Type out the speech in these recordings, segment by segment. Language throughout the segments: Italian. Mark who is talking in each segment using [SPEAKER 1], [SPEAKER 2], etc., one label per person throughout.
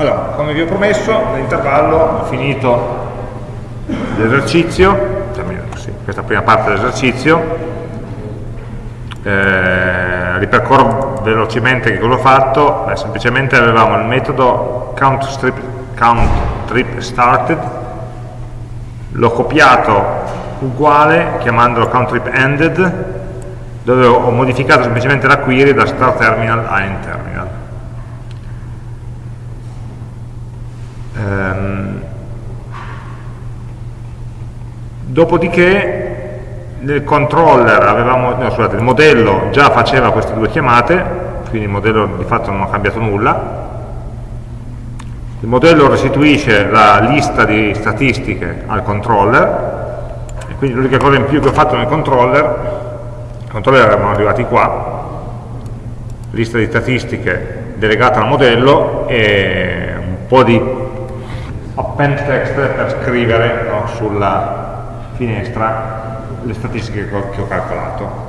[SPEAKER 1] Allora, come vi ho promesso, nell'intervallo ho finito l'esercizio, sì, questa prima parte dell'esercizio, eh, ripercorro velocemente che cosa ho fatto, Beh, semplicemente avevamo il metodo count, count trip started, l'ho copiato uguale chiamandolo count trip ended, dove ho modificato semplicemente la query da start terminal a end terminal. Ehm, dopodiché nel controller avevamo, no, scusate, il modello già faceva queste due chiamate, quindi il modello di fatto non ha cambiato nulla. Il modello restituisce la lista di statistiche al controller, e quindi l'unica cosa in più che ho fatto nel controller, il controller eravamo arrivati qua, lista di statistiche delegata al modello e un po' di append text per scrivere no, sulla finestra le statistiche che ho, calcolato.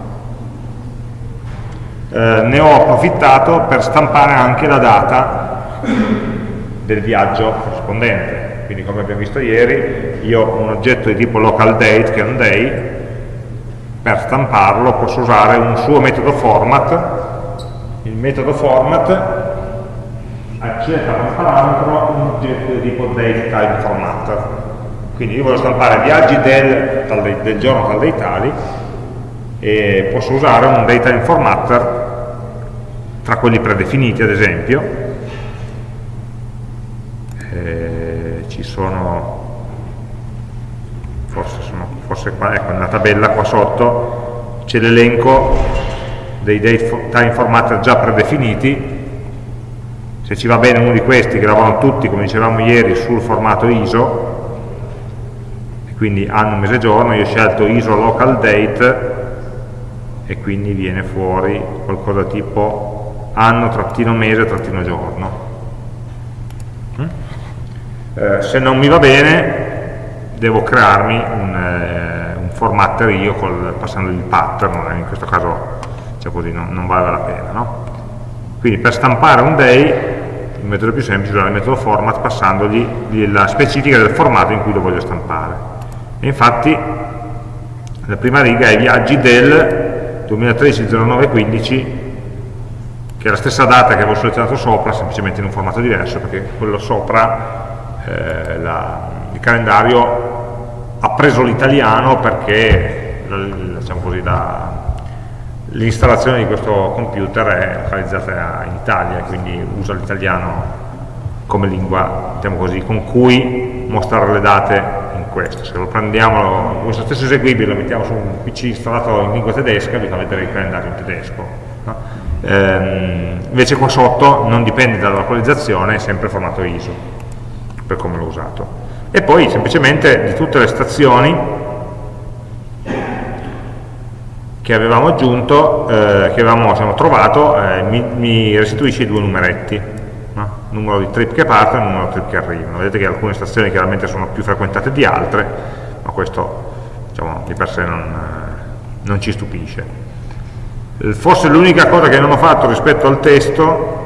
[SPEAKER 1] Eh, ne ho approfittato per stampare anche la data del viaggio corrispondente. Quindi come abbiamo visto ieri, io ho un oggetto di tipo local date, che è un day, per stamparlo posso usare un suo metodo format. Il metodo format accetta come parametro un oggetto di tipo date time formatter quindi io voglio stampare viaggi del, del, del giorno tal dei tali e posso usare un data formatter tra quelli predefiniti ad esempio. Eh, ci sono forse, sono, forse qua, ecco nella tabella qua sotto c'è l'elenco dei date time formatter già predefiniti se ci va bene uno di questi che lavorano tutti come dicevamo ieri sul formato ISO quindi anno, mese, giorno, io ho scelto ISO local date e quindi viene fuori qualcosa tipo anno, trattino mese, trattino giorno. Mm? Eh, se non mi va bene devo crearmi un, eh, un formatter io col, passando il pattern, in questo caso cioè così non, non, vale la pena. No? Quindi per stampare un day metodo più semplice usare il metodo format passandogli la specifica del formato in cui lo voglio stampare. E infatti la prima riga è viaggi del 2013-09-15 che è la stessa data che avevo selezionato sopra semplicemente in un formato diverso perché quello sopra eh, la, il calendario ha preso l'italiano perché diciamo l'installazione di questo computer è localizzata in Italia quindi usa l'italiano come lingua diciamo così, con cui mostrare le date questo, se lo prendiamo, questo stesso eseguibile lo mettiamo su un PC installato in lingua tedesca, vi fa vedere il calendario in tedesco. No? Ehm, invece qua sotto non dipende dalla localizzazione, è sempre formato ISO, per come l'ho usato. E poi semplicemente di tutte le stazioni che avevamo aggiunto, eh, che avevamo diciamo, trovato, eh, mi, mi restituisce i due numeretti numero di trip che partono e numero di trip che arrivano. Vedete che alcune stazioni chiaramente sono più frequentate di altre, ma questo diciamo, di per sé non, eh, non ci stupisce. Forse l'unica cosa che non ho fatto rispetto al testo,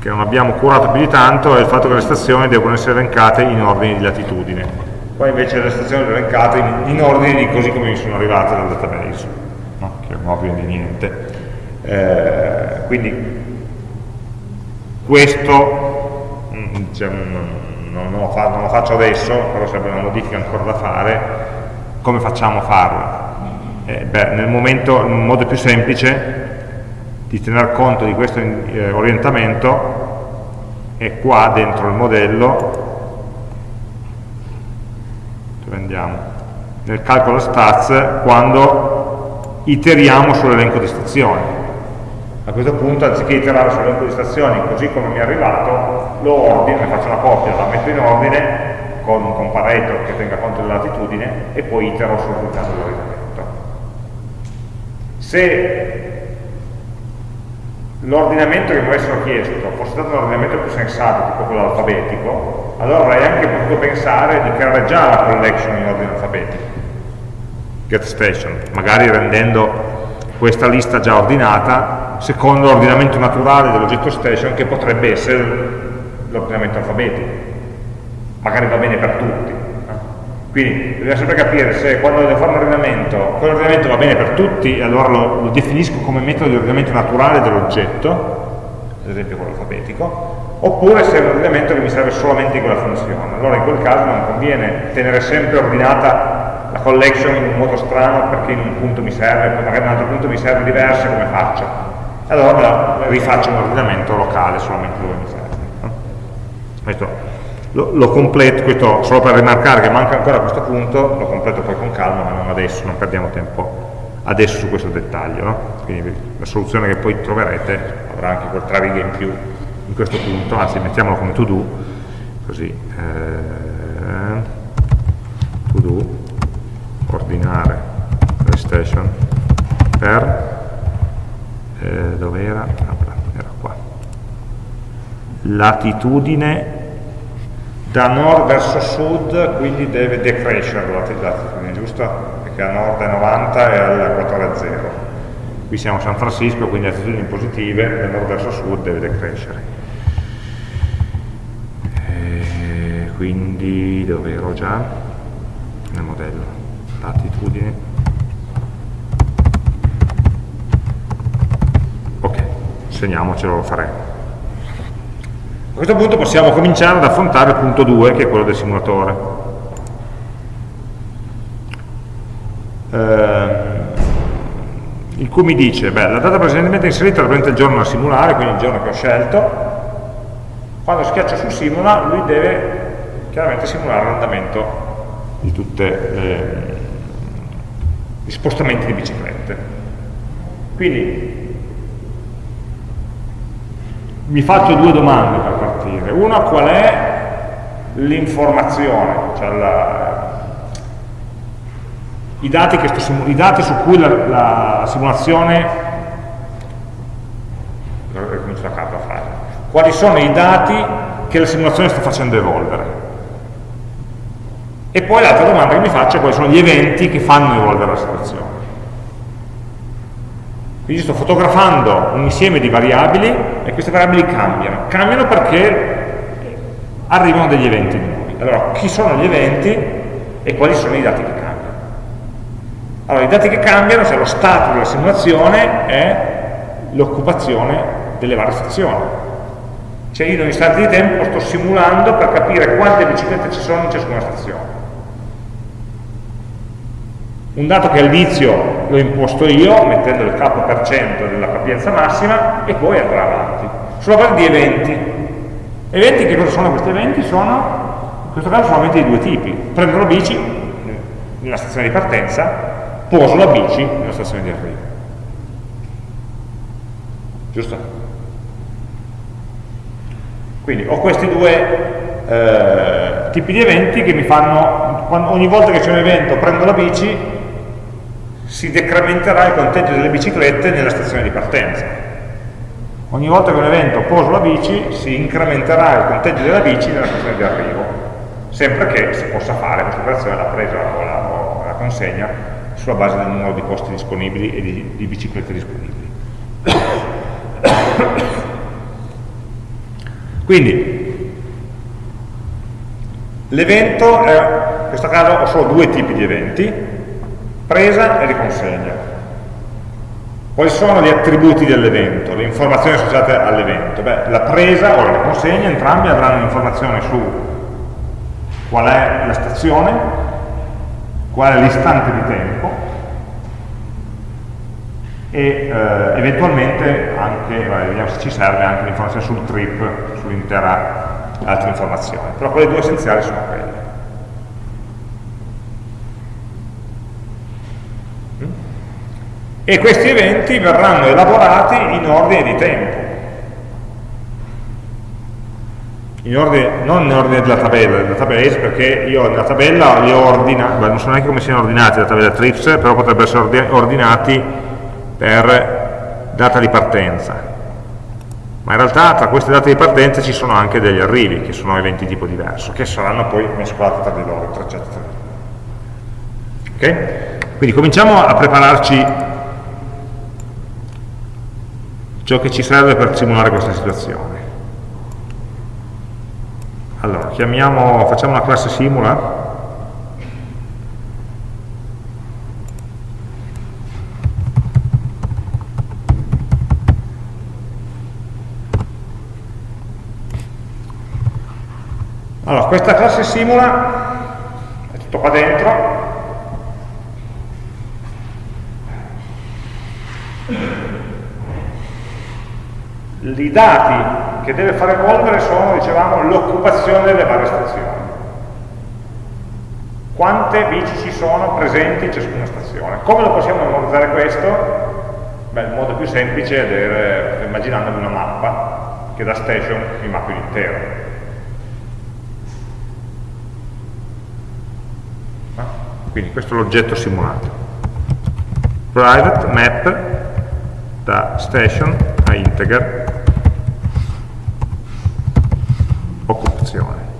[SPEAKER 1] che non abbiamo curato più di tanto, è il fatto che le stazioni devono essere elencate in ordine di latitudine. Qua invece le stazioni sono elencate in, in ordine di così come mi sono arrivate dal database, no? che ovvio di niente. Eh, quindi questo diciamo, non, non, lo fa, non, lo faccio adesso, però sarebbe una modifica ancora da fare, come facciamo a farla? Eh, beh, nel momento, il modo più semplice di tener conto di questo eh, orientamento è qua dentro il modello, dove andiamo? Nel calcolo stats quando iteriamo sull'elenco di stazioni. A questo punto anziché iterare sull'elenco di stazioni così come mi è arrivato lo ordino, ne faccio una copia, la metto in ordine con un comparator che tenga conto della latitudine e poi itero sul risultato dell'ordinamento se l'ordinamento che mi avessero chiesto fosse stato un ordinamento più sensato tipo quello alfabetico allora avrei anche potuto pensare di creare già la collection in ordine alfabetico get station magari rendendo questa lista già ordinata secondo l'ordinamento naturale dell'oggetto station che potrebbe essere l'ordinamento alfabetico, magari va bene per tutti. Quindi bisogna sempre capire se quando devo fare un ordinamento, quell'ordinamento va bene per tutti, allora lo, lo definisco come metodo di ordinamento naturale dell'oggetto, ad esempio quello alfabetico, oppure se è un ordinamento che mi serve solamente in quella funzione. Allora in quel caso non conviene tenere sempre ordinata collection in un modo strano perché in un punto mi serve, poi magari in un altro punto mi serve diverso, come faccio? Allora rifaccio un ordinamento locale solamente dove mi serve. Questo lo, lo, completo, questo solo per rimarcare che manca ancora questo punto, lo completo poi con calma, ma non adesso, non perdiamo tempo adesso su questo dettaglio. No? Quindi la soluzione che poi troverete avrà anche quel tre righe in più in questo punto, anzi mettiamolo come to do, così, eh, to do, ordinare station per, eh, dove era? Ah, era qua, latitudine da nord verso sud quindi deve decrescere latitudine, giusto? Perché a nord è 90 e al 4 è 0. Qui siamo a San Francisco, quindi latitudini positive, da nord verso sud deve decrescere. E quindi dove ero già? Nel modello. Latitudine. Ok, segniamocelo, lo faremo. A questo punto possiamo cominciare ad affrontare il punto 2, che è quello del simulatore. Eh, il cui mi dice, beh, la data precedentemente inserita rappresenta il giorno da simulare, quindi il giorno che ho scelto. Quando schiaccio su simula, lui deve chiaramente simulare l'andamento di tutti gli spostamenti di biciclette. Quindi mi faccio due domande per partire. Una, qual è l'informazione, cioè la, i, dati sto, i, dati su cui la, la simulazione frase. Quali sono i dati che la simulazione sta facendo evolvere? E poi l'altra domanda che mi faccio è quali sono gli eventi che fanno evolvere la situazione. Quindi sto fotografando un insieme di variabili e queste variabili cambiano. Cambiano perché arrivano degli eventi nuovi. Allora, chi sono gli eventi e quali sono i dati che cambiano? Allora, i dati che cambiano, cioè lo stato della simulazione, è l'occupazione delle varie stazioni. Cioè io in un istante di tempo sto simulando per capire quante biciclette ci sono in ciascuna stazione un dato che all'inizio l'ho imposto io, mettendo il capo per cento della capienza massima, e poi andrà avanti. Sulla base di eventi. Eventi, che cosa sono questi eventi? Sono, in questo caso sono eventi di due tipi. Prendo la bici nella stazione di partenza, poso la bici nella stazione di arrivo. Giusto? Quindi ho questi due eh, tipi di eventi che mi fanno, ogni volta che c'è un evento prendo la bici, si decrementerà il conteggio delle biciclette nella stazione di partenza. Ogni volta che un evento poso la bici, si incrementerà il conteggio della bici nella stazione di arrivo, sempre che si possa fare questa operazione, la presa o la, o la consegna, sulla base del numero di posti disponibili e di, di biciclette disponibili. Quindi, l'evento, in questo caso ho solo due tipi di eventi, presa e riconsegna. Quali sono gli attributi dell'evento, le informazioni associate all'evento? la presa o la riconsegna, entrambi avranno informazione su qual è la stazione, qual è l'istante di tempo e eh, eventualmente anche, vabbè, vediamo se ci serve anche l'informazione sul trip, sull'intera altra informazione. Però quelle due essenziali sono quelle. E questi eventi verranno elaborati in ordine di tempo. In ordine, non in ordine della tabella, del database, perché io nella tabella li ho ordinati, non so neanche come siano ordinati la tabella trips, però potrebbero essere ordinati per data di partenza. Ma in realtà tra queste date di partenza ci sono anche degli arrivi, che sono eventi di tipo diverso, che saranno poi mescolati tra di loro, tra loro. Ok? Quindi cominciamo a prepararci ciò che ci serve per simulare questa situazione. allora chiamiamo facciamo una classe simula Allora, questa classe simula è tutto qua dentro. I dati che deve far evolvere sono, dicevamo, l'occupazione delle varie stazioni. Quante bici ci sono presenti in ciascuna stazione. Come lo possiamo memorizzare questo? Beh, il modo più semplice è avere, immaginandovi una mappa che da station mi mappi l'intero quindi questo è l'oggetto simulato private map da station a integer occupazione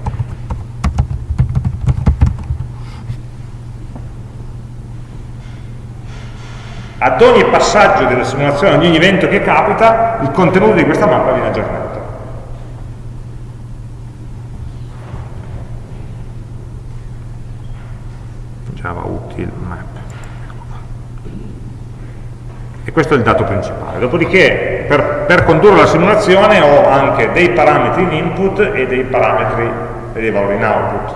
[SPEAKER 1] ad ogni passaggio della simulazione, ad ogni evento che capita, il contenuto di questa mappa viene aggiornato. Java util map. E questo è il dato principale. Dopodiché, per, per condurre la simulazione ho anche dei parametri in input e dei parametri e dei valori in output.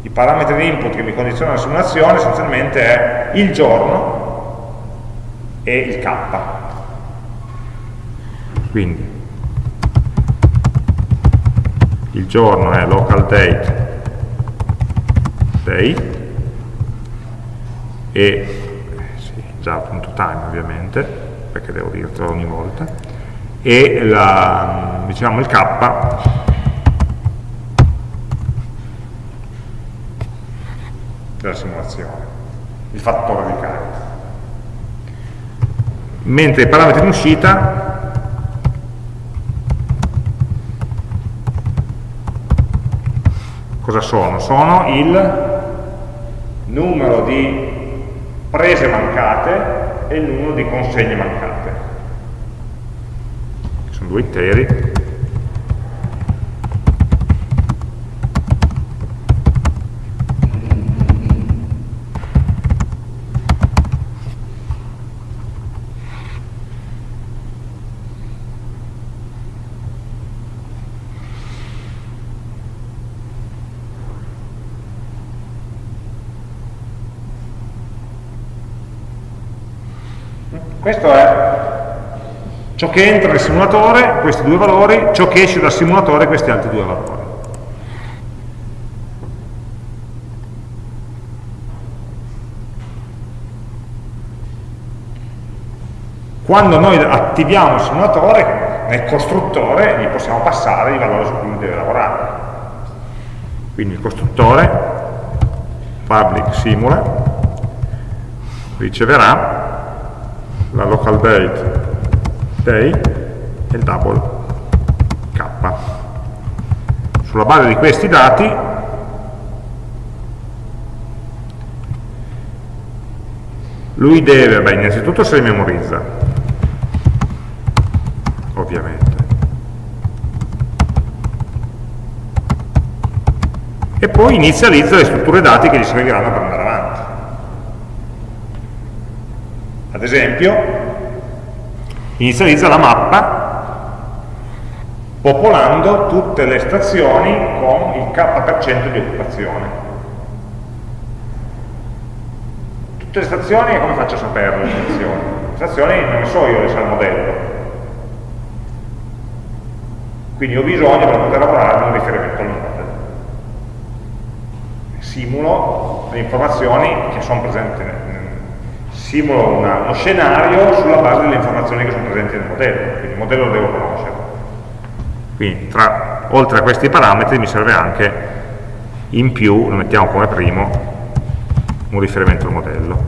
[SPEAKER 1] I parametri di input che mi condizionano la simulazione essenzialmente è il giorno e il k. Quindi il giorno è local date day e sì, già.time ovviamente perché devo dirtelo ogni volta. E la, diciamo il k. Della simulazione. Il fattore di carica mentre i parametri in uscita cosa sono? sono il numero di prese mancate e il numero di consegne mancate. Sono due interi. Questo è ciò che entra nel simulatore, questi due valori, ciò che esce dal simulatore, questi altri due valori. Quando noi attiviamo il simulatore, nel costruttore gli possiamo passare i valori su cui deve lavorare. Quindi il costruttore, public simula, riceverà la local date day e il double k. Sulla base di questi dati lui deve, beh, innanzitutto se li memorizza, ovviamente. E poi inizializza le strutture dati che gli serviranno per andare avanti. Ad esempio, inizializza la mappa popolando tutte le stazioni con il k% di occupazione. Tutte le stazioni, come faccio a saperle le stazioni? Le stazioni non ne so io, le sa il modello. Quindi ho bisogno per poter lavorare di un riferimento al modello. Simulo le informazioni che sono presenti nel simulo una, uno scenario sulla base delle informazioni che sono presenti nel modello, quindi il modello lo devo conoscere. Quindi tra, oltre a questi parametri mi serve anche in più, lo mettiamo come primo, un riferimento al modello,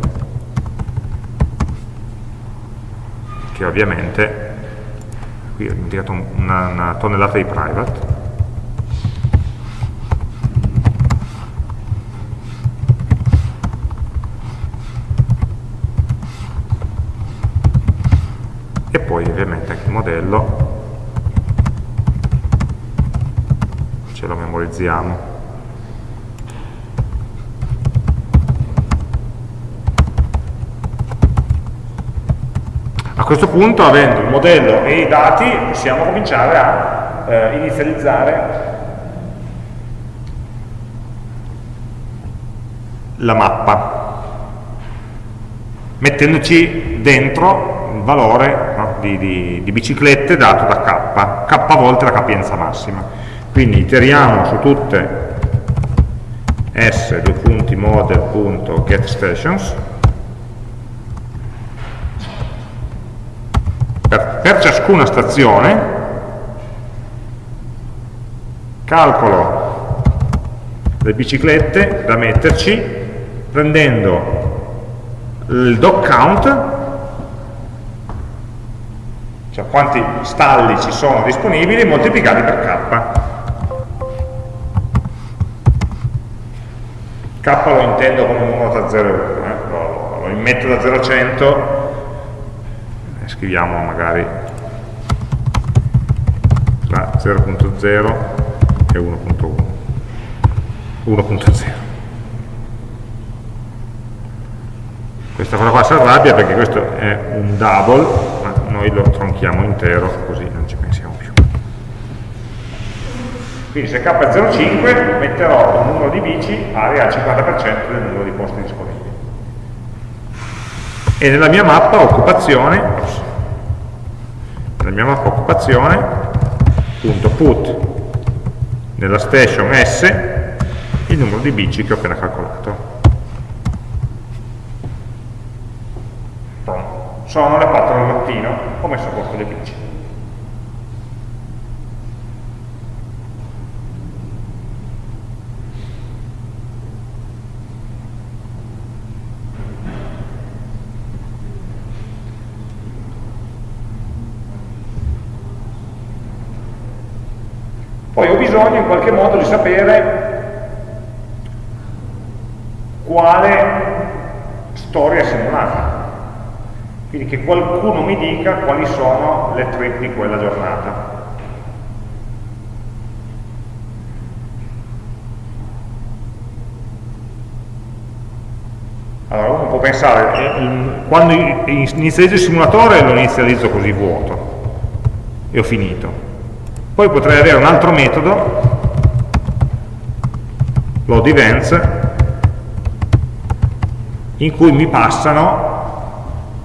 [SPEAKER 1] che ovviamente, qui ho dimenticato una, una tonnellata di private, e poi ovviamente anche il modello c'è memorizziamo. A questo punto, avendo il modello e i dati, possiamo cominciare a eh, inizializzare la mappa, mettendoci dentro il valore no, di, di, di, biciclette dato da k, k volte la capienza massima. Quindi iteriamo su tutte s.model.getStations per, per ciascuna stazione calcolo le biciclette da metterci prendendo il dog count, cioè quanti stalli ci sono disponibili, moltiplicati per k. K lo intendo come numero tra 0 e 1, eh? lo, lo immetto da 0 a 100, scriviamo magari tra 0.0 e 1.1, 1.0. questa cosa qua si arrabbia perché questo è un double ma noi lo tronchiamo intero così non ci pensiamo più quindi se k è 0,5 metterò un numero di bici pari al 50% del numero di posti disponibili. E nella mia mappa occupazione nella mia mappa occupazione punto put nella station S il numero di bici che ho appena calcolato. Sono le 4 del mattino, ho messo a posto le bici. Poi ho bisogno in qualche modo di sapere quale storia è simulata quindi che qualcuno mi dica quali sono le trip di quella giornata. Allora uno può pensare, eh, quando inizializzo il simulatore lo inizializzo così vuoto e ho finito. Poi potrei avere un altro metodo, load events, in cui mi passano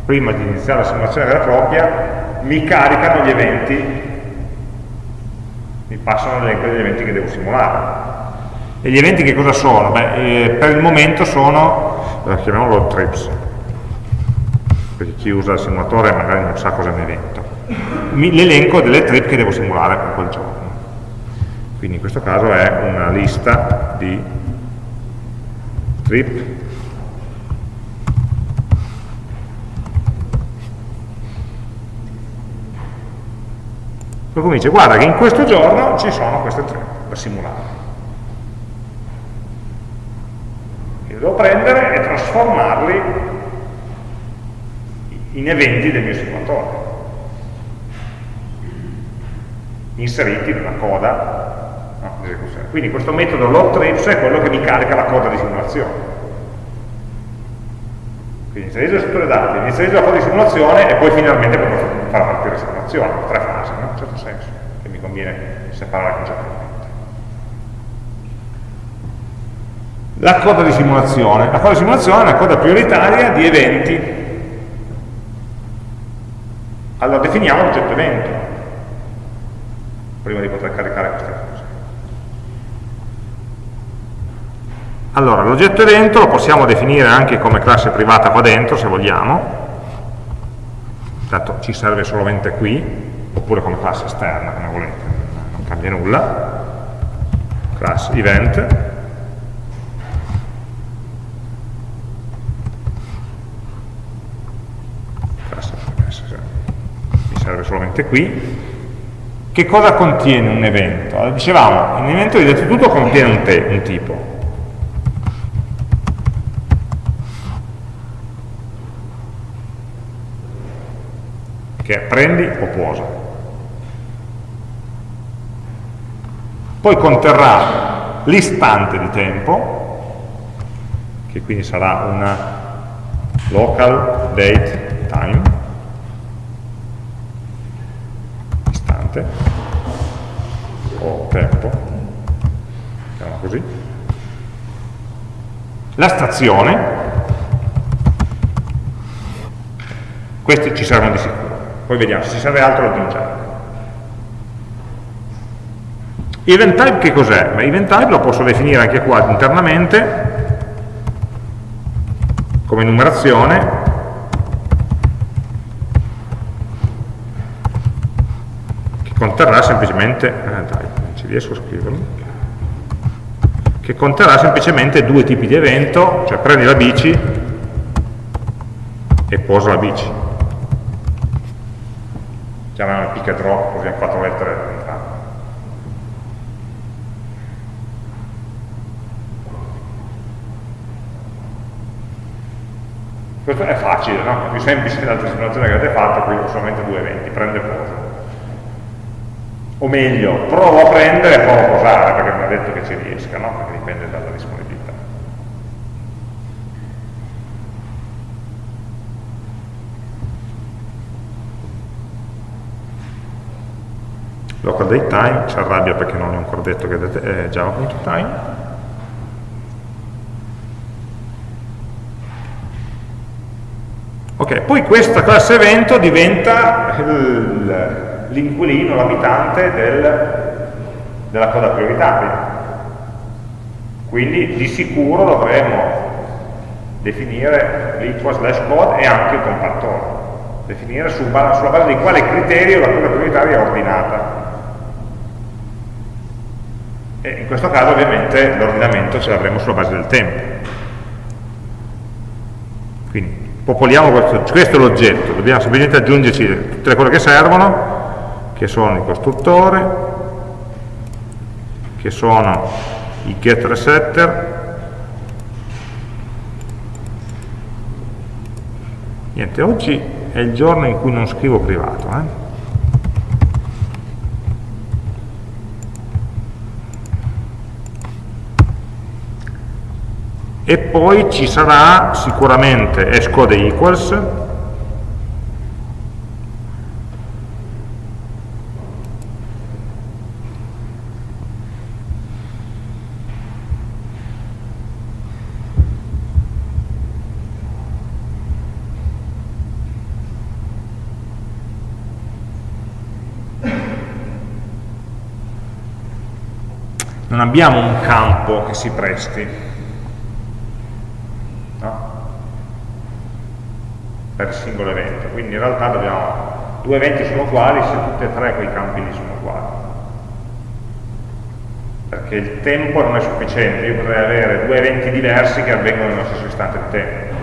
[SPEAKER 1] prima di iniziare la simulazione vera e propria, mi caricano gli eventi, mi passano l'elenco degli eventi che devo simulare. E gli eventi che cosa sono? Beh, eh, per il momento sono, eh, chiamiamolo trips, perché chi usa il simulatore magari non sa cosa è un evento. L'elenco delle trip che devo simulare per quel giorno. Quindi in questo caso è una lista di trip Poi comincia, guarda che in questo giorno ci sono queste tre da simulare. Io devo prendere e trasformarli in eventi del mio simulatore, inseriti nella coda no, di esecuzione. Quindi questo metodo load trips è quello che mi carica la coda di simulazione. Quindi inserisco il settore dati, inserisco la coda di simulazione e poi finalmente potrò far partire la simulazione, tre fasi, no? in un certo senso, che mi conviene separare concettualmente. La coda di simulazione. La coda di simulazione è una coda prioritaria di eventi. Allora definiamo l'oggetto evento, prima di poter caricare queste cose. Allora, l'oggetto evento lo possiamo definire anche come classe privata qua dentro, se vogliamo, tanto ci serve solamente qui, oppure come classe esterna, come volete, non cambia nulla, class event, mi serve solamente qui, che cosa contiene un evento? Allora, dicevamo, un evento innanzitutto contiene un, un tipo, che è prendi o posa. poi conterrà l'istante di tempo, che quindi sarà una local date time, istante, o tempo, chiamiamo così, la stazione, questi ci servono di sicuro, poi vediamo, se ci serve altro lo aggiungiamo. Event type che cos'è? Event type lo posso definire anche qua internamente come numerazione conterrà semplicemente eh, dai, non ci riesco a scriverlo che conterrà semplicemente due tipi di evento cioè prendi la bici e posa la bici chiamiamo pick and drop così hanno quattro lettere Questo è facile, no? È più semplice dell'altra simulazione che avete fatto, qui ho solamente due eventi, prende e posa. O meglio, provo a prendere e provo a posare, perché non è detto che ci riesca, no? Perché dipende dalla disponibilità. Local date time ci arrabbia perché non è ancora detto che è java.time Ok, poi questa classe evento diventa l'inquilino, l'abitante del, della coda prioritaria. Quindi di sicuro dovremo definire l'equal slash code e anche il comparatore. Definire su, sulla base di quale criterio la coda prioritaria è ordinata. E in questo caso ovviamente l'ordinamento ce l'avremo sulla base del tempo. Popoliamo questo, questo è l'oggetto, dobbiamo semplicemente aggiungerci tutte le cose che servono, che sono il costruttore, che sono i get resetter, niente, oggi è il giorno in cui non scrivo privato, eh? E poi ci sarà sicuramente hashcode equals non abbiamo un campo che si presti per singolo evento, quindi in realtà dobbiamo, due eventi sono uguali se tutti e tre quei campi lì sono uguali. Perché il tempo non è sufficiente, io potrei avere due eventi diversi che avvengono nello stesso istante di tempo.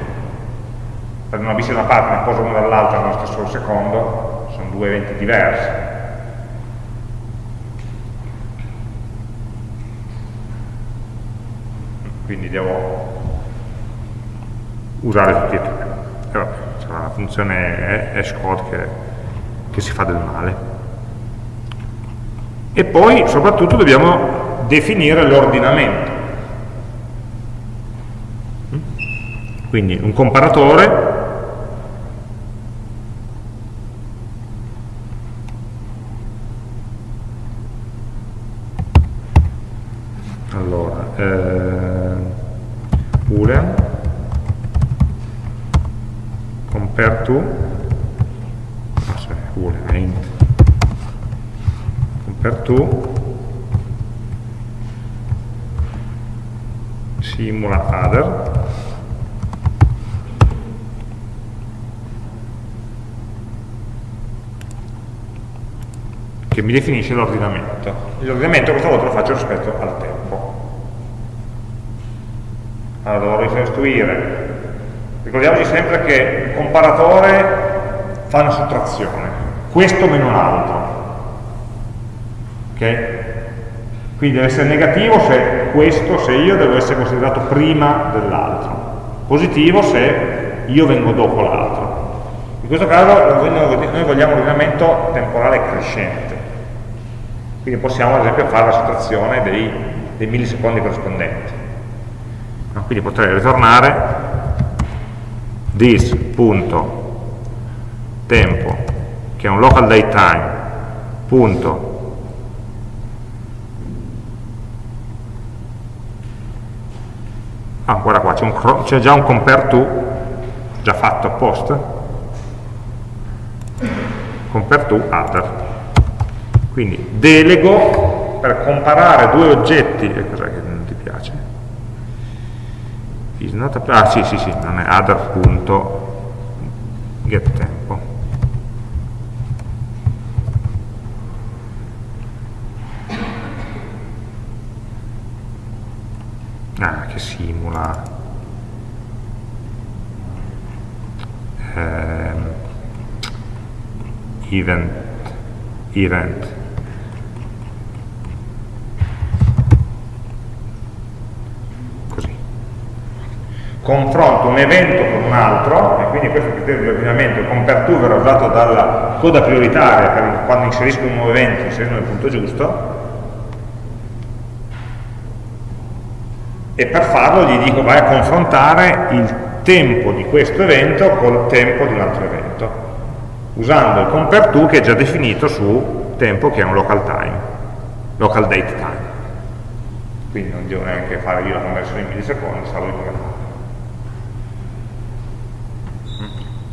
[SPEAKER 1] Prendo una bici da una parte ne poso uno dall'altra nello stesso secondo, sono due eventi diversi. Quindi devo usare tutti e tre. Sarà una funzione hashcode che, che si fa del male. E poi soprattutto dobbiamo definire l'ordinamento. Quindi un comparatore allora eh, boolean compare to ah, sorry, vuole int compare to simula other che mi definisce l'ordinamento l'ordinamento questa volta lo faccio rispetto al tempo allora dovrò ricostruire Ricordiamoci sempre che il comparatore fa una sottrazione, questo meno l'altro. ok? Quindi deve essere negativo se questo, se io devo essere considerato prima dell'altro, positivo se io vengo dopo l'altro. In questo caso noi vogliamo un ordinamento temporale crescente. Quindi possiamo ad esempio fare la sottrazione dei, dei millisecondi corrispondenti. No? Quindi potrei ritornare this.tempo, che è un local date time, punto ah guarda qua c'è già un compare to già fatto apposta compare to other quindi delego per comparare due oggetti e cos'è che non ti piace? ah sì sì sì non è other.getTempo ah che simula. Ehm, event event confronto un evento con un altro, e quindi questo criterio di ordinamento, il verrà usato dalla coda prioritaria per quando inserisco un nuovo evento, inserisco nel punto giusto, e per farlo gli dico vai a confrontare il tempo di questo evento col tempo di un altro evento, usando il compare to che è già definito su tempo che è un local time, local date time. Quindi non devo neanche fare io la conversione in millisecondi, salvo di come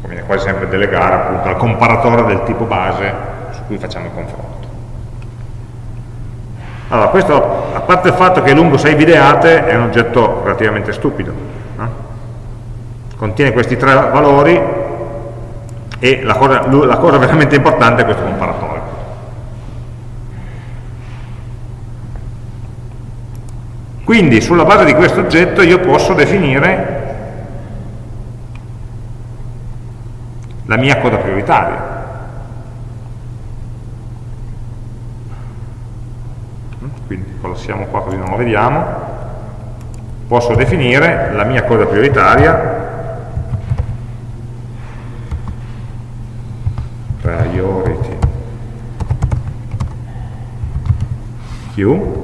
[SPEAKER 1] conviene quasi sempre delegare appunto al comparatore del tipo base su cui facciamo il confronto. Allora, questo, a parte il fatto che è lungo 6 videate, è un oggetto relativamente stupido. No? Contiene questi tre valori e la cosa, la cosa veramente importante è questo comparatore. Quindi sulla base di questo oggetto io posso definire la mia coda prioritaria. Quindi collassiamo qua così non lo vediamo. Posso definire la mia coda prioritaria priority queue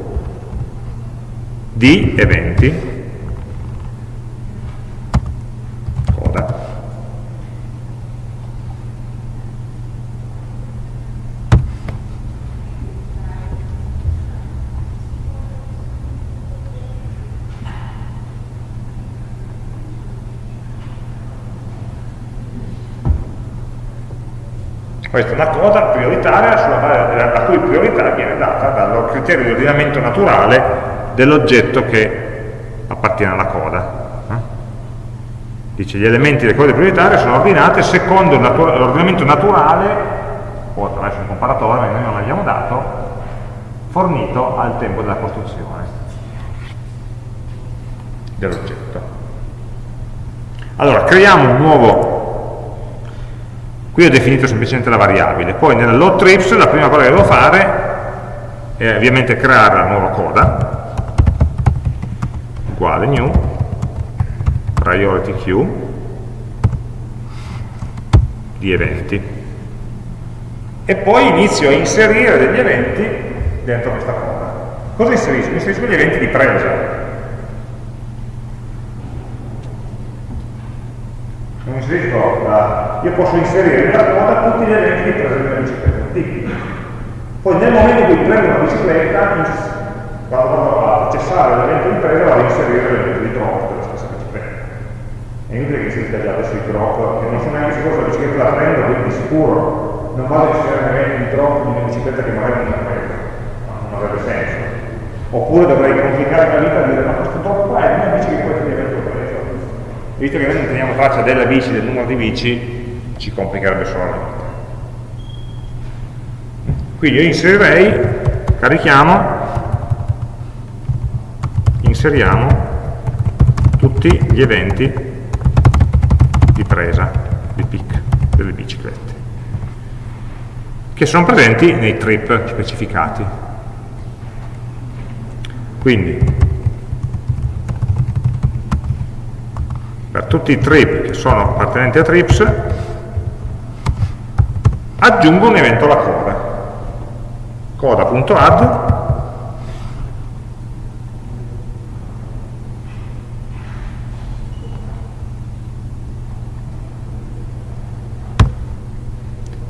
[SPEAKER 1] di eventi Questa è una cosa prioritaria base, la cui priorità viene data dal criterio di ordinamento naturale dell'oggetto che appartiene alla coda. Eh? Dice gli elementi delle code prioritarie sono ordinate secondo l'ordinamento naturale, o attraverso un comparatore, ma noi non l'abbiamo dato, fornito al tempo della costruzione dell'oggetto. Allora, creiamo un nuovo Qui ho definito semplicemente la variabile, poi nella load trips la prima cosa che devo fare è ovviamente creare la nuova coda, uguale new, priority queue, di eventi. E poi inizio a inserire degli eventi dentro questa coda. Cosa inserisco? Inserisco gli eventi di presa, non inserisco la, io posso inserire nella coda tutti gli eventi di presa della bicicletta. Poi nel momento in cui prendo una bicicletta vado a cessare l'evento di presa vado a inserire l'evento di drop della stessa bicicletta. È inutile che si sia già adesso i drop che non sono neanche sicuro se la bicicletta la prendo quindi di sicuro. Non vado a inserire un evento di drop di una bicicletta che magari non ha preso non avrebbe senso. Oppure dovrei complicare la vita e dire ma questo drop qua è una bici che poi ti visto che noi non teniamo traccia della bici, del numero di bici, ci complicherebbe solo la vita. Quindi io inserirei, carichiamo, inseriamo tutti gli eventi di presa, di pick delle biciclette, che sono presenti nei trip specificati. Quindi per tutti i trip che sono appartenenti a trips aggiungo un evento alla coda. Coda.add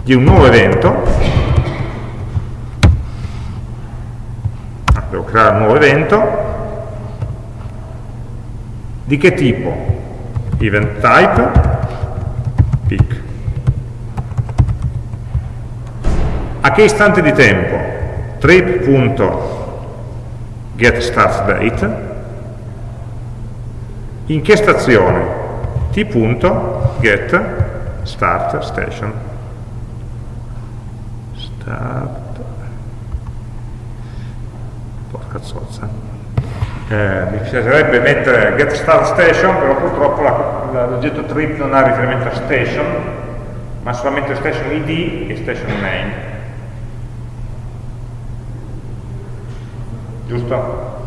[SPEAKER 1] di un nuovo evento. Ah, devo creare un nuovo evento. Di che tipo? event type. Pick a che istante di tempo? trip.getStartDate in che stazione? t.getStartStation start porca zozza. Eh, mi piacerebbe mettere getStartStation però purtroppo l'oggetto trip non ha riferimento a station ma solamente station id e station name giusto?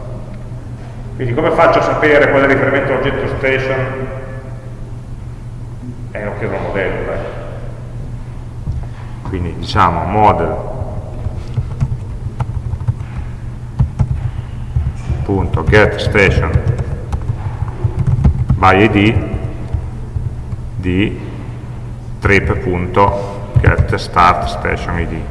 [SPEAKER 1] Quindi come faccio a sapere qual è il riferimento all'oggetto station? Eh, lo chiedo al modello, dai. Quindi diciamo model punto get station by id di trip.get start station id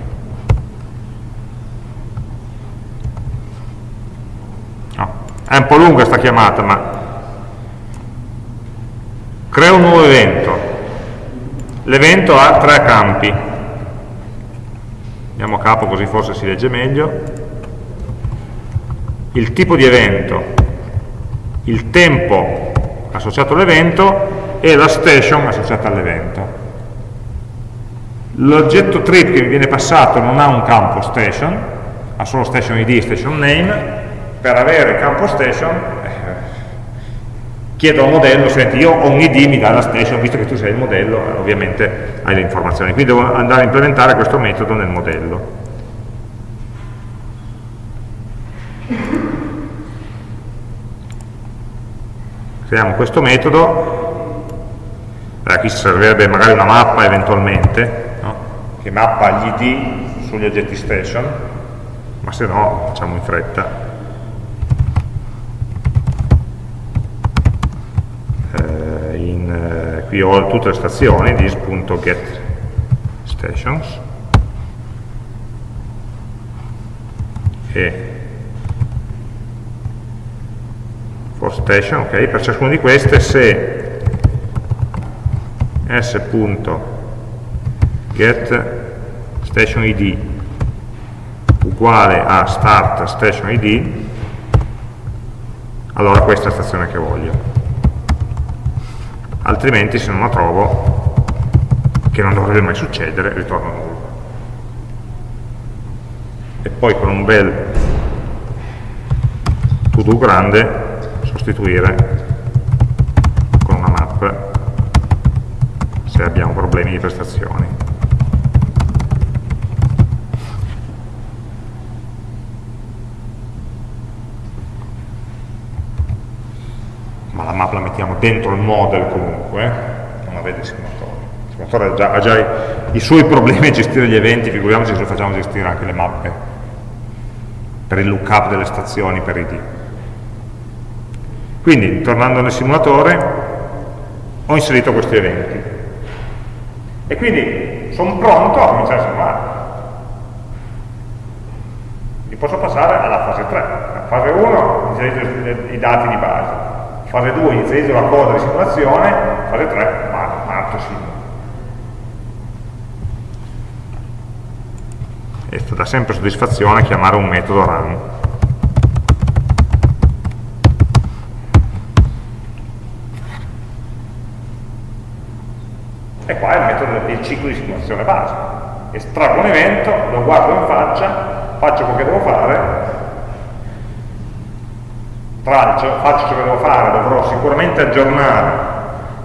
[SPEAKER 1] è un po' lunga sta chiamata ma crea un nuovo evento. L'evento ha tre campi. Andiamo a capo così forse si legge meglio. Il tipo di evento il tempo associato all'evento e la station associata all'evento. L'oggetto trip che mi viene passato non ha un campo station ha solo station id e station name per avere campo station eh, chiedo al modello, senti io ho un id, mi dà la station, visto che tu sei il modello, eh, ovviamente hai le informazioni, quindi devo andare a implementare questo metodo nel modello. Creiamo questo metodo, eh, qui servirebbe magari una mappa eventualmente, no? che mappa gli id sugli oggetti station, ma se no facciamo in fretta. Qui ho tutte le stazioni, this.getStations e for station, ok, per ciascuna di queste se s.getStationID uguale a start station id allora questa è la stazione che voglio altrimenti se non la trovo, che non dovrebbe mai succedere, ritorno nulla. E poi con un bel to do grande sostituire con una map se abbiamo problemi di prestazioni. ma la map la mettiamo dentro il model comunque, non la vede il simulatore. Il simulatore ha già, ha già i, i, suoi problemi a gestire gli eventi, figuriamoci se lo facciamo gestire anche le mappe per il lookup delle stazioni per ID. Quindi, tornando nel simulatore, ho inserito questi eventi. E quindi sono pronto a cominciare a simulare. Li posso passare alla fase 3. La fase 1 inserito i dati di base fase 2 inizio la coda di simulazione, fase 3 parto simula. E dà sempre soddisfazione chiamare un metodo run. E qua è il metodo del ciclo di simulazione base. Estraggo un evento, lo guardo in faccia, faccio quello che devo fare traccio, faccio ciò che devo fare, dovrò sicuramente aggiornare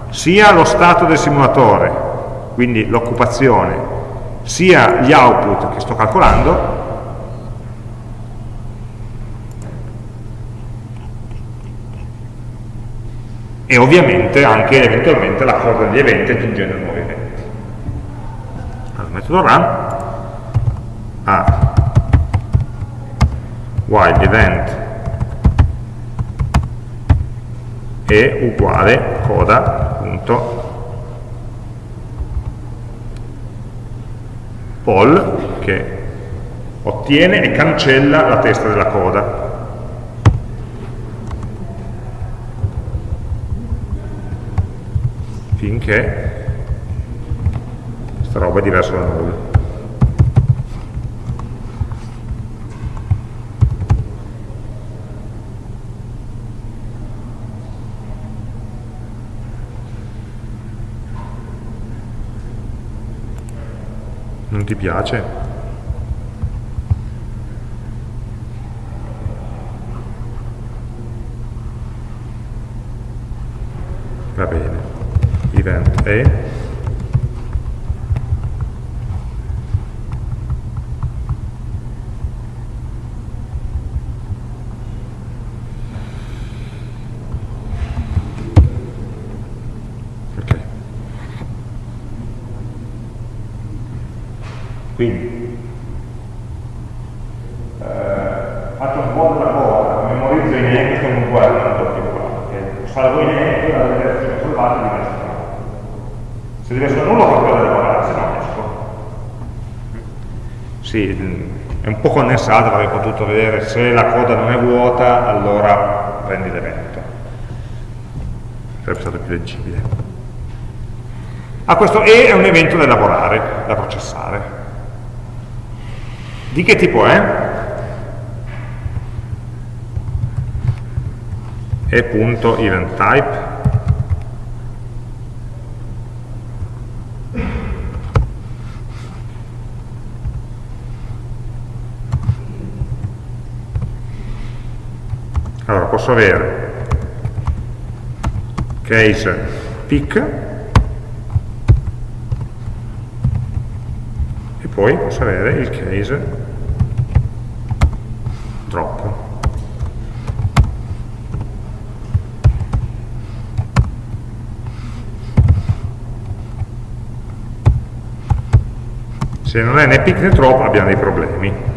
[SPEAKER 1] sia lo stato del simulatore, quindi l'occupazione, sia gli output che sto calcolando, e ovviamente anche eventualmente la coda degli eventi aggiungendo nuovi eventi. Allora, metodo run ha while event è uguale coda.poll che ottiene e cancella la testa della coda. Finché questa roba è diversa da null non ti piace? va bene event è Quindi, eh, faccio un della cosa, memorizzo i un uguali, non do più qua. Salvo i poi la direzione salvata diventa nullo. Se deve essere nullo qualcosa da lavorare, se no esco. Sì, è un po' condensata, avrei potuto vedere se la coda non è vuota, allora prendi l'evento. Sarebbe stato più leggibile. Ah, questo E è un evento da lavorare, da processare. Di che tipo è? e.eventType allora posso avere case pick e poi posso avere il case drop. Se non è né pick né drop abbiamo dei problemi.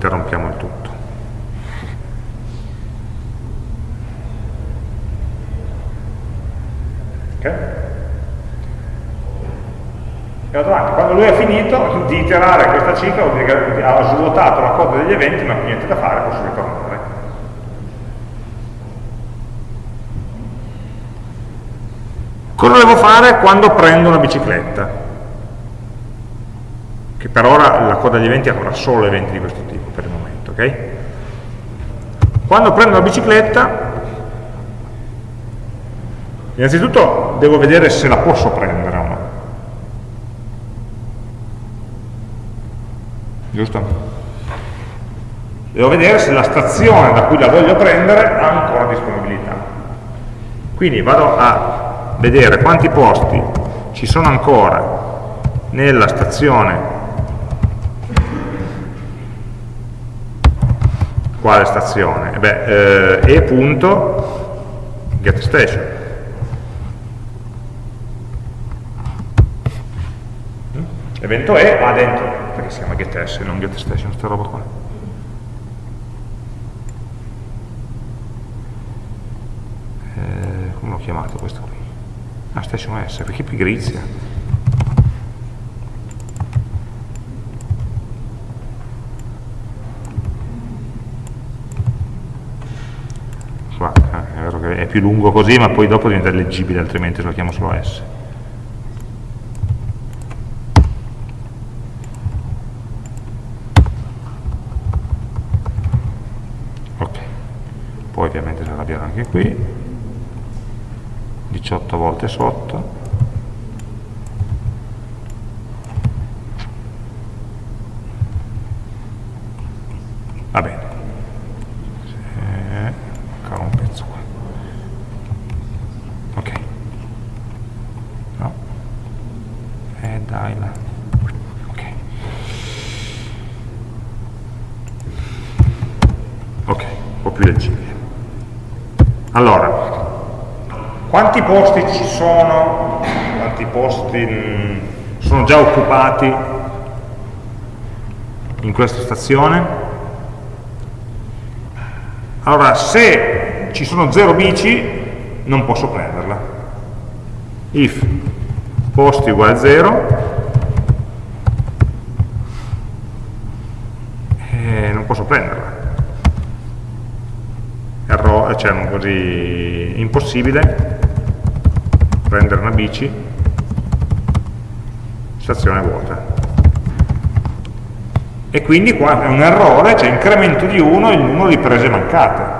[SPEAKER 1] interrompiamo il tutto. Ok? E vado avanti. Quando lui ha finito di iterare questa cicla, vuol dire che ha svuotato la coda degli eventi, non più niente da fare, posso ritornare. Cosa devo fare quando prendo una bicicletta? Che per ora la coda degli eventi avrà solo eventi di questo tipo per il momento, ok? Quando prendo la bicicletta, innanzitutto devo vedere se la posso prendere o no. Giusto? Devo vedere se la stazione da cui la voglio prendere ha ancora disponibilità. Quindi vado a vedere quanti posti ci sono ancora nella stazione quale stazione? Beh, eh, e punto get station. Mm? Evento E ha dentro, perché si chiama getS non get station, sta roba qua. Eh, come l'ho chiamato questo qui? Ah, station S, perché pigrizia? è più lungo così, ma poi dopo diventa leggibile, altrimenti lo chiamo solo S. Ok, poi ovviamente sarà arrabbiato anche qui, 18 volte sotto, va bene, ancora un pezzo qua. Allora quanti posti ci sono? quanti posti mm, sono già occupati in questa stazione? Allora se ci sono 0 bici non posso prenderla. If posti uguale 0 eh, non posso prenderla cioè così impossibile prendere una bici stazione vuota. E quindi qua è un errore, cioè incremento di 1 il numero di prese mancate.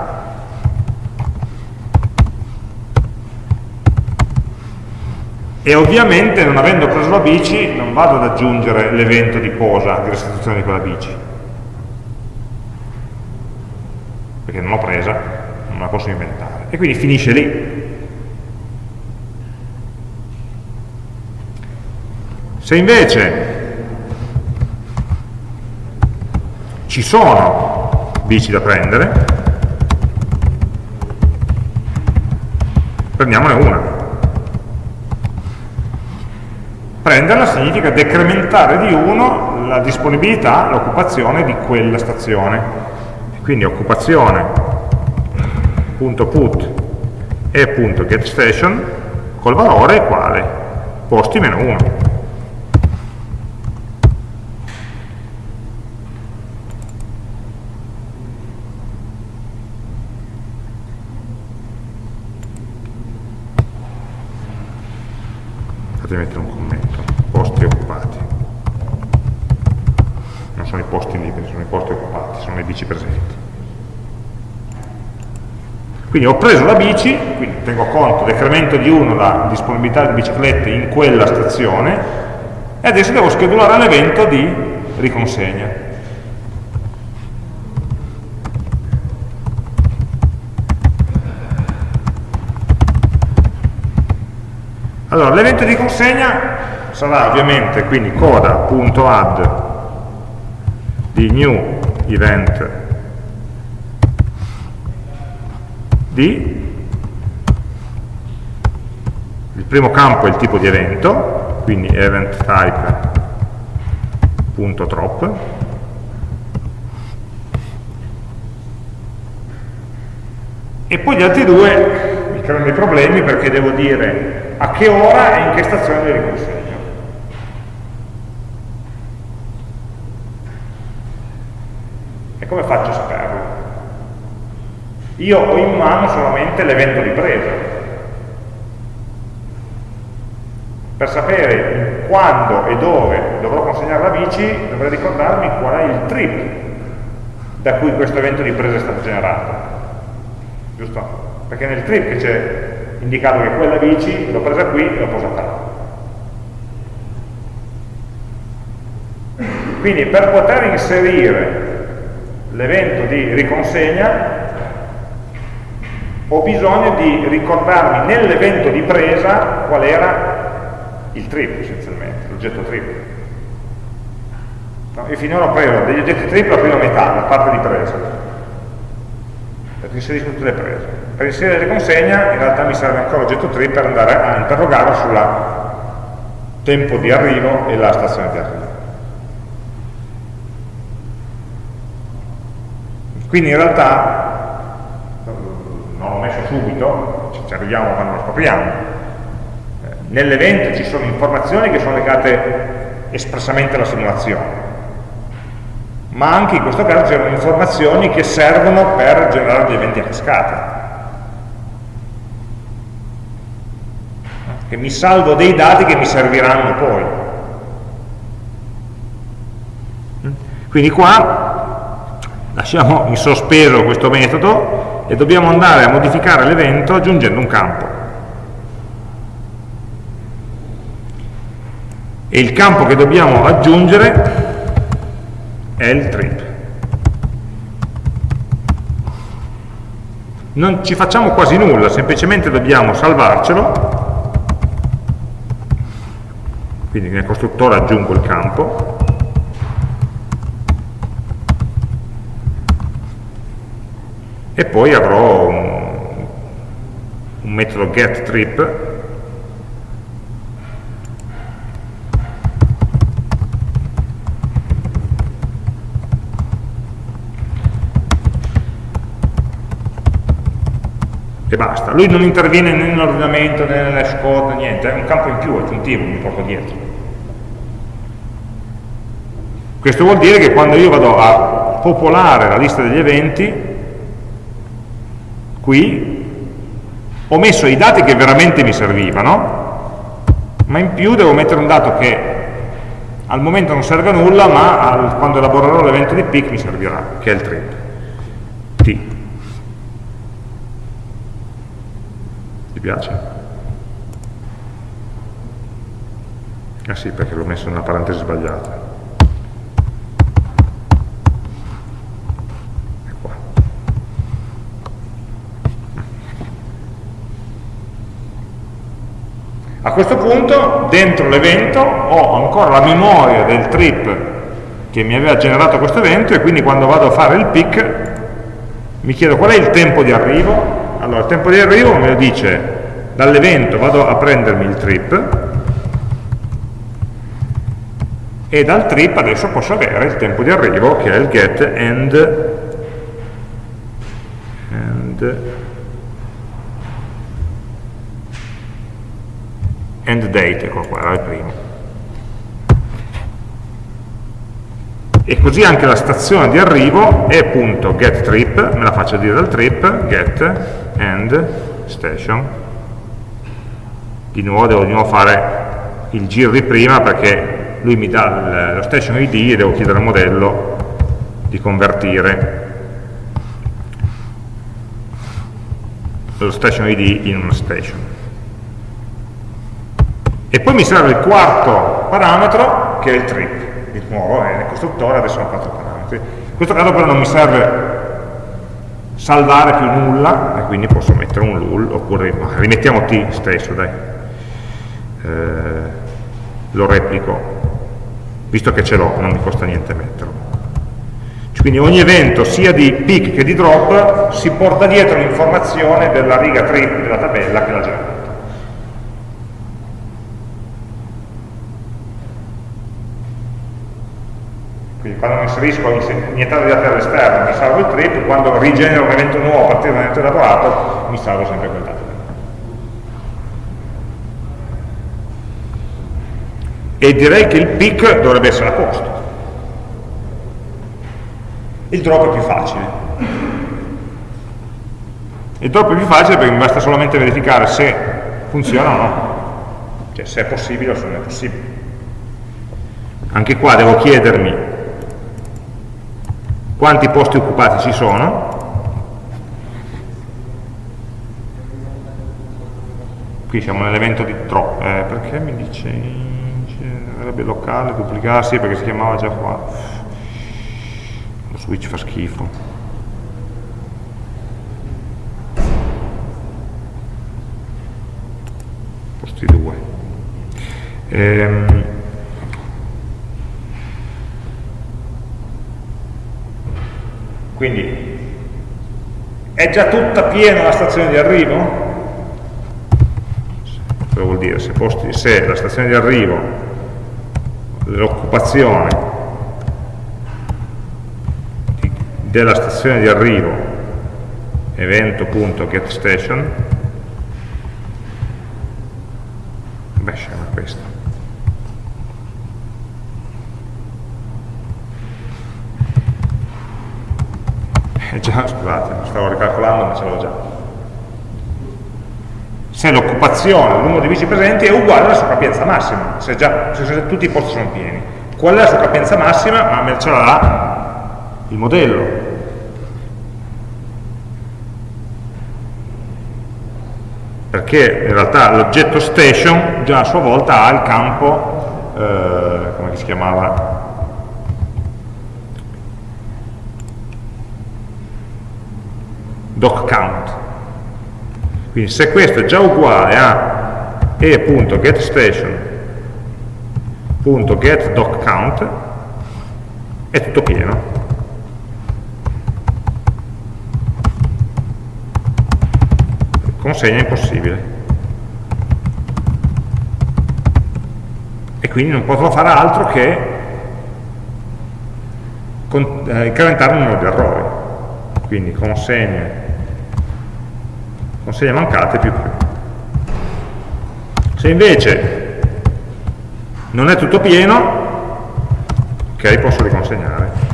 [SPEAKER 1] E ovviamente non avendo preso la bici non vado ad aggiungere l'evento di posa di restituzione di quella bici perché non l'ho presa non la posso inventare. E quindi finisce lì. Se invece ci sono bici da prendere prendiamone una. Prenderla significa decrementare di 1 la disponibilità, l'occupazione di quella stazione. Quindi occupazione.put e .getStation col valore quale? Posti meno 1. Fate mettere un commento posti occupati. Non sono i posti liberi, sono i posti occupati, sono le bici presenti. Quindi ho preso la bici, quindi tengo conto, decremento di 1 la disponibilità di biciclette in quella stazione e adesso devo schedulare l'evento di riconsegna. Allora, l'evento di consegna sarà ovviamente quindi coda.add di new event il primo campo è il tipo di evento quindi event type.drop e poi gli altri due mi creano dei problemi perché devo dire a che ora e in che stazione li riconsegno come faccio a saperlo? Io ho in mano solamente l'evento di presa. Per sapere quando e dove dovrò consegnare la bici, dovrei ricordarmi qual è il trip da cui questo evento di presa è stato generato. Giusto? Perché nel trip c'è indicato che quella bici l'ho presa qui e l'ho posata là. Quindi per poter inserire l'evento di riconsegna ho bisogno di ricordarmi nell'evento di presa qual era il trip essenzialmente, l'oggetto trip. No, io finora ho preso degli oggetti trip la prima metà, la parte di presa, perché inserisco tutte le prese. Per inserire la riconsegna in realtà mi serve ancora l'oggetto trip per andare a interrogarlo sul tempo di arrivo e la stazione di arrivo. Quindi in realtà, subito, ci arriviamo quando lo scopriamo, eh, nell'evento ci sono informazioni che sono legate espressamente alla simulazione, ma anche in questo caso c'erano informazioni che servono per generare gli eventi a cascata. che mi salvo dei dati che mi serviranno poi. Quindi qua lasciamo in sospeso questo metodo e dobbiamo andare a modificare l'evento aggiungendo un campo. E il campo che dobbiamo aggiungere è il trip. Non ci facciamo quasi nulla, semplicemente dobbiamo salvarcelo, quindi nel costruttore aggiungo il campo, e poi avrò un, un metodo getTrip e basta. Lui non interviene né nell'ordinamento né nell'hash code, niente, è un campo in più, aggiuntivo, mi porto dietro. Questo vuol dire che quando io vado a popolare la lista degli eventi, qui ho messo i dati che veramente mi servivano, ma in più devo mettere un dato che al momento non serve a nulla, ma al, quando elaborerò l'evento di pick mi servirà, che è il trip. T. piace? Ah sì, perché l'ho messo nella parentesi sbagliata. A questo punto, dentro l'evento, ho ancora la memoria del trip che mi aveva generato questo evento e quindi quando vado a fare il pick mi chiedo qual è il tempo di arrivo. Allora il tempo di arrivo me lo dice dall'evento vado a prendermi il trip e dal trip adesso posso avere il tempo di arrivo che è il get end, end, end date, ecco qua, era il primo. e così anche la stazione di arrivo è appunto get trip, me la faccio dire dal trip, get end station. Di nuovo devo di nuovo fare il giro di prima perché lui mi dà lo station ID e devo chiedere al modello di convertire lo station ID in una station. E poi mi serve il quarto parametro che è il trip. Di nuovo è nel costruttore, adesso ho quattro parametri. In questo caso però non mi serve salvare più nulla e quindi posso mettere un lull oppure rimettiamo t stesso dai. Eh, lo replico. Visto che ce l'ho non mi costa niente metterlo. Quindi ogni evento sia di pick che di drop si porta dietro l'informazione della riga trip della tabella che l'ha generato quando mi inserisco iniettare dati all'esterno mi salvo il trip, quando rigenero un evento nuovo a partire da un evento elaborato mi salvo sempre quel dato. E direi che il pick dovrebbe essere a posto. Il drop è più facile. Il drop è più facile perché mi basta solamente verificare se funziona o no. Cioè se è possibile o se non è possibile. Anche qua devo chiedermi quanti posti occupati ci sono? Qui siamo nell'evento di drop eh, perché mi dice sarebbe locale, duplicarsi perché si chiamava già qua. Lo switch fa schifo. Posti 2 ehm, Quindi è già tutta piena la stazione di arrivo? Cosa vuol dire? Se, posti, se la stazione di arrivo, l'occupazione della stazione di arrivo evento.getStation beh, scema questo già, scusate, stavo ricalcolando ma ce l'ho già. Se l'occupazione, il numero di bici presenti è uguale alla sua capienza massima, se, già, se tutti i posti sono pieni. Qual è la sua capienza massima? Ma me ce l'ha il modello. Perché in realtà l'oggetto station già a sua volta ha il campo, eh, come si chiamava, doc count. Quindi se questo è già uguale a e.getStation.getDocCount è tutto pieno. consegna impossibile. E quindi non potrò fare altro che eh, incrementare il numero di errori. Quindi consegne, consegne mancate più più. Se invece non è tutto pieno, ok, posso riconsegnare.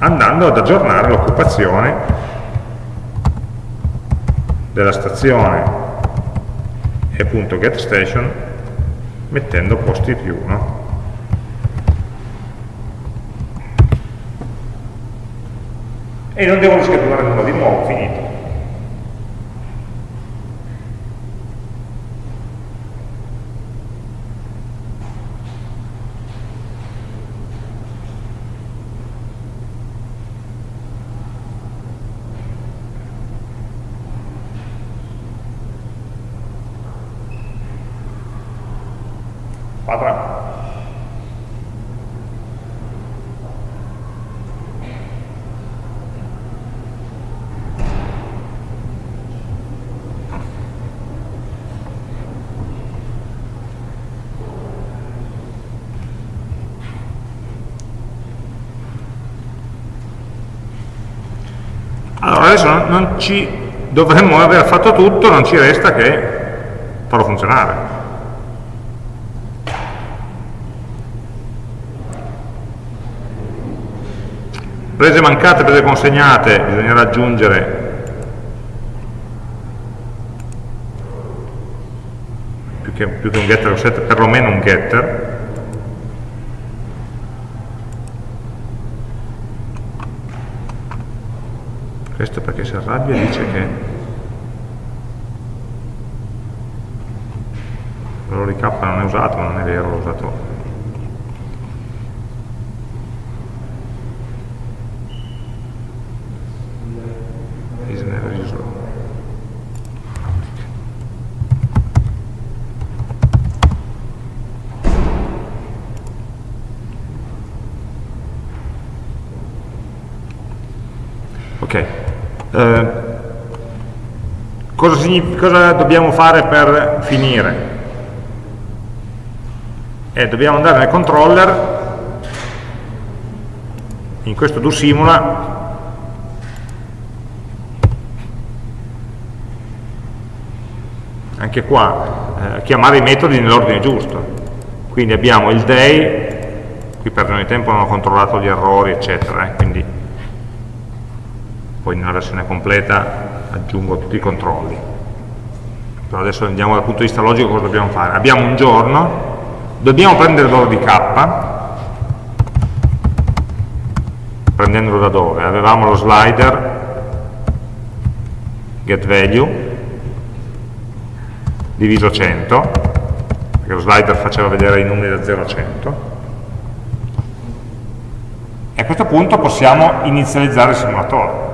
[SPEAKER 1] andando ad aggiornare l'occupazione della stazione e appunto getStation mettendo posti più no? E non devo rischedulare nulla di nuovo, finito adesso non, non ci dovremmo aver fatto tutto, non ci resta che farlo funzionare. Prese mancate, prese consegnate, bisognerà aggiungere più che, più che un getter perlomeno un getter, questo perché si arrabbia dice che di k non è usato, ma non è vero, l'ho usato is never used ok eh, cosa, cosa, dobbiamo fare per finire? Eh, dobbiamo andare nel controller in questo do simula anche qua eh, chiamare i metodi nell'ordine giusto quindi abbiamo il day qui per ragione di tempo non ho controllato gli errori eccetera eh, poi nella versione completa aggiungo tutti i controlli. Però adesso andiamo dal punto di vista logico cosa dobbiamo fare? Abbiamo un giorno dobbiamo prendere valore di k prendendolo da dove? avevamo lo slider getValue diviso 100 perché lo slider faceva vedere i numeri da 0 a 100 e a questo punto possiamo inizializzare il simulatore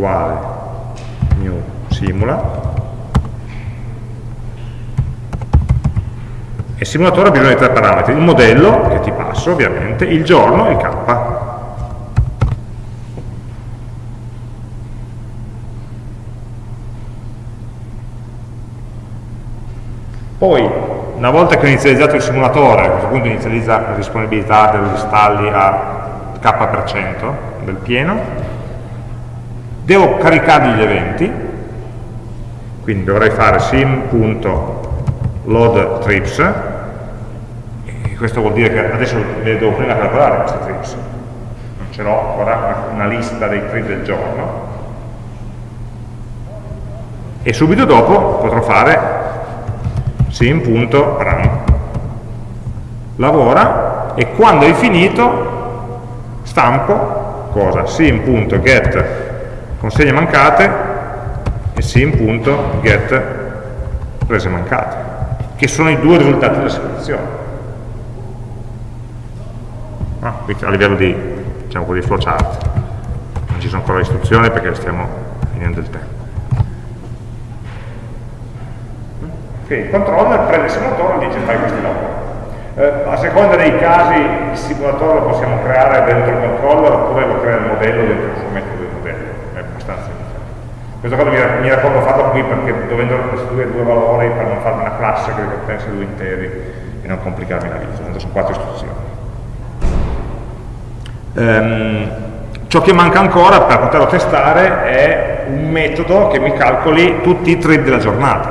[SPEAKER 1] uguale new simula. E simulatore ha bisogno di tre parametri il modello, che ti passo ovviamente, il giorno e il k. Poi una volta che ho inizializzato il simulatore a questo punto inizializza la disponibilità degli stalli a k% del pieno devo caricargli gli eventi. Quindi dovrei fare sim.loadTrips questo vuol dire che adesso le devo prima calcolare queste trips. Non ce l'ho ancora una lista dei trip del giorno. E subito dopo potrò fare sim.run lavora e quando hai finito stampo cosa? sim.get consegne mancate e sim.get prese mancate, che sono i due risultati della selezione. Ah, a livello di, diciamo, di flowchart. Non ci sono ancora istruzioni perché stiamo finendo il tempo. Ok, il controller prende il simulatore e dice fai questi lavori. Eh, a seconda dei casi il simulatore lo possiamo creare dentro il controller oppure lo crea il modello dentro il metodo del modello, è abbastanza differente. Questa cosa mi, mi racconto fatto qui perché dovendo costruire due valori per non fare una classe che ricompensa due interi e non complicarmi la vita, sono quattro istruzioni. Um, ciò che manca ancora per poterlo testare è un metodo che mi calcoli tutti i thread della giornata.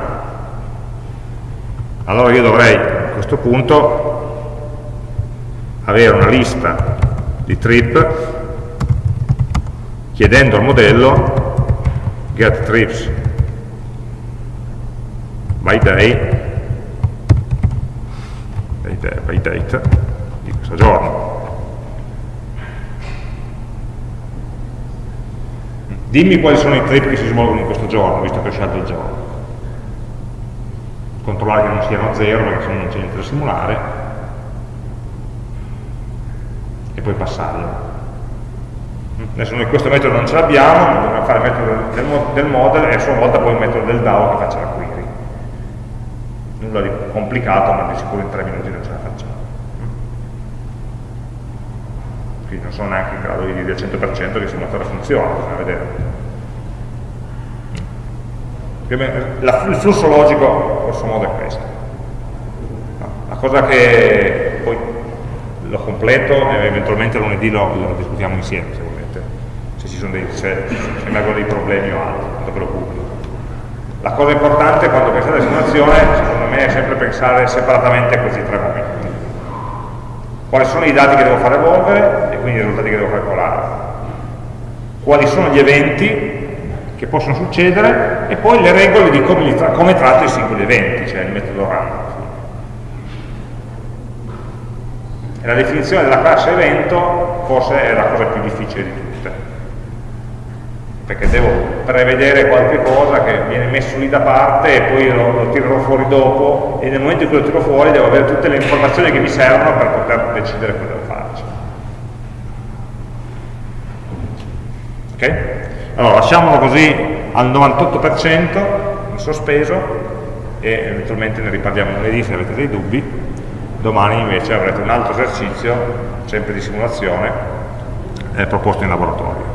[SPEAKER 1] Allora io dovrei a questo punto avere una lista di trip chiedendo al modello get trips by day. By date di questo giorno? Dimmi quali sono i trip che si svolgono in questo giorno visto che ho scelto il giorno. Controllare che non siano a zero perché se no non c'è niente da simulare. E poi passarlo adesso noi questo metodo non ce l'abbiamo dobbiamo fare il metodo del, del, model e a sua volta poi il metodo del DAO che faccia la query. Nulla di complicato ma di sicuro in tre minuti non ce la facciamo. Quindi non sono neanche in grado di dire al 100% che il simulatore funziona bisogna vedere. Il flusso logico grosso modo è questo. La cosa che poi lo completo e eventualmente lunedì lo, lo discutiamo insieme se volete se ci sono dei, se, se emergono dei problemi o altro tanto ve lo pubblico la cosa importante quando pensate alla simulazione secondo me è sempre pensare separatamente a questi tre momenti. Quali sono i dati che devo far evolvere e quindi i risultati che devo calcolare quali sono gli eventi che possono succedere e poi le regole di come, tra come tratto i singoli eventi, cioè il metodo. E la definizione della classe evento forse è la cosa più difficile di tutte, perché devo prevedere qualche cosa che viene messo lì da parte e poi lo, lo tirerò fuori dopo e nel momento in cui lo tiro fuori devo avere tutte le informazioni che mi servono per poter decidere cosa farci. Ok? Allora, lasciamolo così al 98% in sospeso e eventualmente ne riparliamo lunedì se avete dei dubbi. Domani invece avrete un altro esercizio, sempre di simulazione, eh, proposto in laboratorio.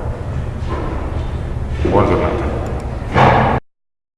[SPEAKER 1] Buona giornata.